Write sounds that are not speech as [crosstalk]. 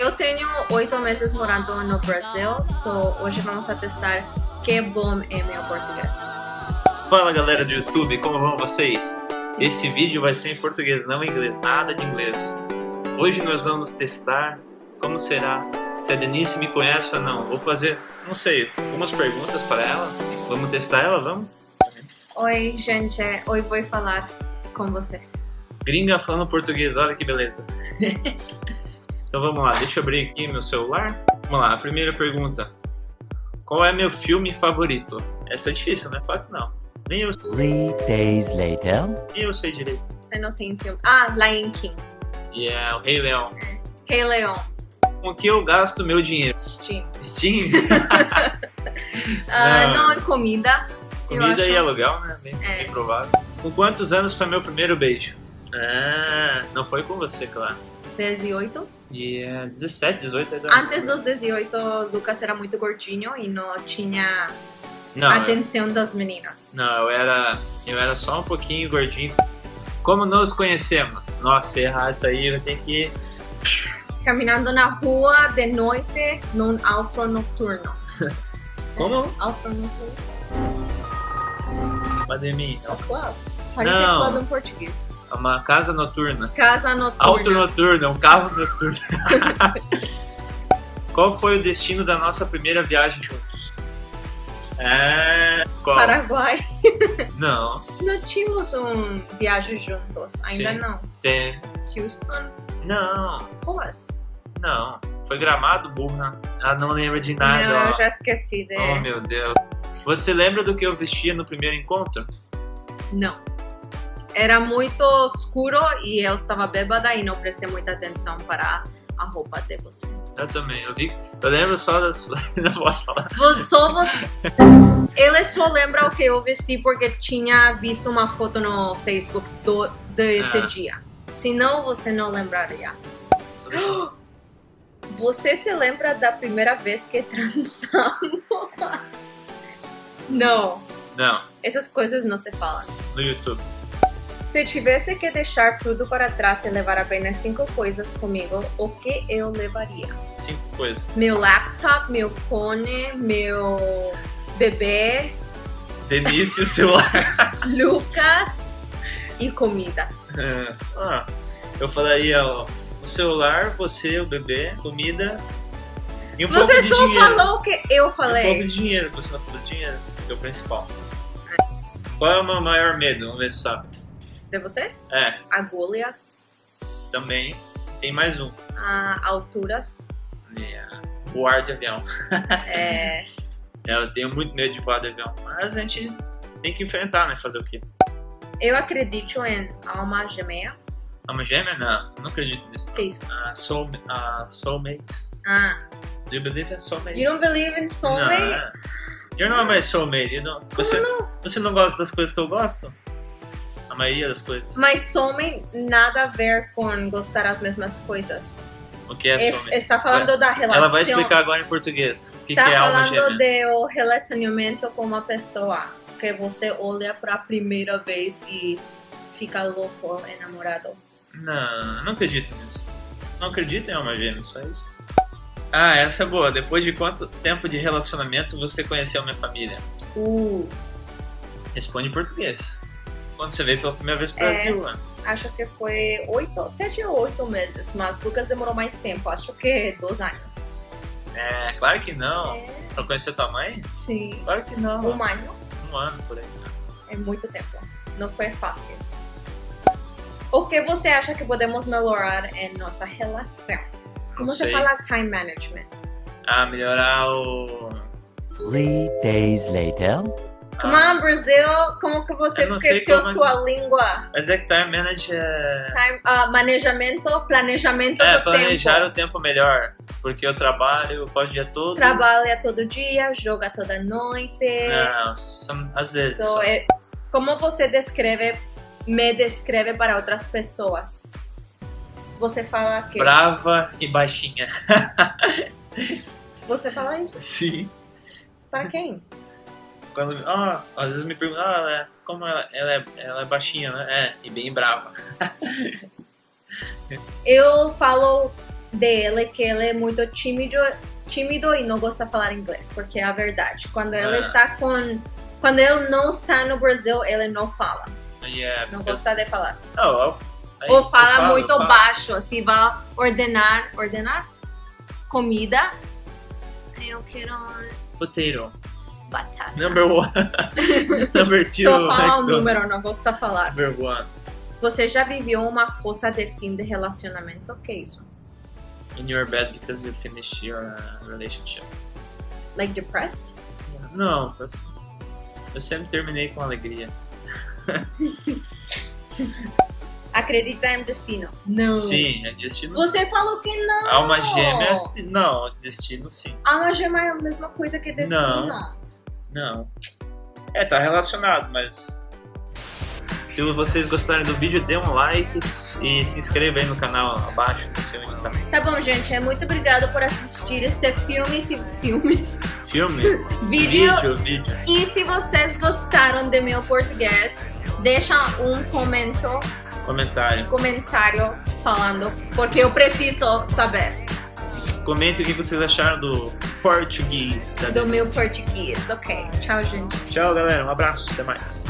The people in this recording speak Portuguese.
Eu tenho oito meses morando no Brasil, so hoje vamos a testar que bom é meu português. Fala galera do YouTube, como vão vocês? Esse vídeo vai ser em português, não em inglês, nada de inglês. Hoje nós vamos testar como será, se a Denise me conhece ou não. Vou fazer, não sei, algumas perguntas para ela. Vamos testar ela, vamos? Oi gente, hoje vou falar com vocês. Gringa falando português, olha que beleza. [laughs] então vamos lá, deixa eu abrir aqui meu celular. Vamos lá, a primeira pergunta. Qual é meu filme favorito? Essa é difícil, não é fácil não. Nem eu, Three days later. nem eu sei direito. Você não tem filme. Ah, Lion King. E é o Rei Leão. Rei Leão. Com que eu gasto meu dinheiro? Steam. Steam? [laughs] [laughs] Ah, Não. não é comida. eu Comida acho. e aluguel, né? Bem, É. bem provável. Com quantos anos foi meu primeiro beijo? Ah, não foi com você, claro. 18. E é 17, 18 ainda. Antes dos 18, Lucas era muito gordinho e não tinha não, eu- atenção das meninas. não, eu era, eu era só um pouquinho gordinho. Como nos conhecemos? Nossa, errar isso aí, vai ter que. [laughs] Caminhando na rua de noite num auto noturno. [laughs] Como? Auto noturno. Pandemia. É o club. Parece Não. club em português. Uma casa noturna. Casa noturna. Auto noturno, um carro noturno. [laughs] Qual foi o destino da nossa primeira viagem juntos? É. Qual? Paraguai. Não, Não tínhamos um viagem juntos. Ainda Sim. não. tem. Houston. Não, Foz. não. Foi gramado, burra. Ah, não lembra de Não, nada. eu ó. já esqueci de... Oh, meu Deus. Você lembra do que eu vestia no primeiro encontro? Não. Era muito escuro e eu estava bêbada e não prestei muita atenção para a roupa de você. Eu também. Eu vi. Eu lembro só das. não posso falar. Você- Só você... Ele só lembra o que eu vesti porque tinha visto uma foto no Facebook do, desse Ah. dia. Senão você não lembraria. [gasps] Você se lembra da primeira vez que transamos? [laughs] não. Não, Essas coisas não se falam. no YouTube. Se tivesse que deixar tudo para trás e levar apenas cinco coisas comigo, o que eu levaria? Cinco coisas. Meu laptop, meu fone, meu bebê, Denise e o celular. [laughs] Lucas e comida. ah, eu falaria ó, o celular, você, o bebê, comida e um pouco Você de só dinheiro. falou o que eu Um pouco falei. de dinheiro, você não falou dinheiro, que é o principal. Qual é o meu maior medo? Vamos ver se sabe. De você? É, Agulhas, também tem mais um. ah, alturas, É, voar de avião. [laughs] é, É, Eu tenho muito medo de voar de avião, mas a gente tem que enfrentar, né? Fazer o quê? eu acredito em alma gêmea. Alma gêmea? Não, não acredito nisso. Que isso? Uh, soul, uh, soulmate. Ah, Do you believe in soulmate? you don't believe in soulmate? Não. You're not my soulmate. You don't, Como você, não? você não gosta das coisas que eu gosto? A maioria das coisas. Mas soulmate nada a ver com gostar as mesmas coisas. O que é É- soulmate? está falando da relação. Ela vai explicar agora em português. O que, Está que é alma falando gêmea? do relacionamento com uma pessoa que você olha para a primeira vez e fica louco, enamorado. Não, não acredito nisso. Não acredito em alma gêmea, só isso. Ah, essa é boa. Depois de quanto tempo de relacionamento você conheceu minha família? Uh, Responde em português. Quando você veio pela primeira vez pro É. Brasil, né? acho que foi oito, sete ou oito meses, mas Lucas demorou mais tempo, acho que dois anos. É, claro que não. É, Pra conhecer tua mãe? sim. Claro que não. Um ano Um ano por aí. é muito tempo, não foi fácil. O que você acha que podemos melhorar em nossa relação? Como Não você fala time management? Ah, melhorar o. Three days later. Come on, Brasil! Como que você esqueceu é que- sua língua? Mas é que time manage é. Time, ah, manejamento, planejamento É, do planejar tempo. o tempo melhor. Porque eu trabalho, posso o dia todo. Trabalha todo dia, joga toda noite. Não, são- às vezes. So, é- como você descreve, me descreve para outras pessoas? Você fala que? Brava e baixinha. [laughs] Você fala isso? Sim. Para quem? Quando. Ah, às vezes me perguntam, ah, ela é- como ela, ela, é, ela é baixinha, né? É, e bem brava. [laughs] Eu falo dele que ele é muito tímido, tímido e não gosta de falar inglês, porque é a verdade. Quando ele Ah. está com. Quando ele não está no Brasil, ele não fala. Yeah, Não because- gosta de falar. Eu- aí, Ou fala falo, muito baixo, assim, vai ordenar, ordenar comida. Eu quero Potato. Batata. Number one. [laughs] Number two. Só fala McDonald's. número, não gosta de falar. Number one. Você já viveu uma fossa de fim de relacionamento? O que é isso? In your bed because you finished your uh, relationship. Like depressed? Não, eu, eu sempre terminei com alegria. [laughs] Acredita em destino? Não. Sim, é destino Você falou que não. Alma gêmea, sim. Não, destino sim. Alma gêmea é a mesma coisa que destino. Não. Não. É, tá relacionado, mas. Se vocês gostarem do vídeo, dê um like e se inscreva aí no canal abaixo, não sei onde tá. Tá bom, gente. É muito obrigado por assistir este filme, esse filme, Filme? [laughs] vídeo. Vídeo, vídeo. E se vocês gostaram do meu português, deixa um comento, Comentário. comentário falando, porque eu preciso saber Comente o que vocês acharam do português do meu Denise. português. Ok, tchau, gente. Tchau, galera. Um abraço. Até mais.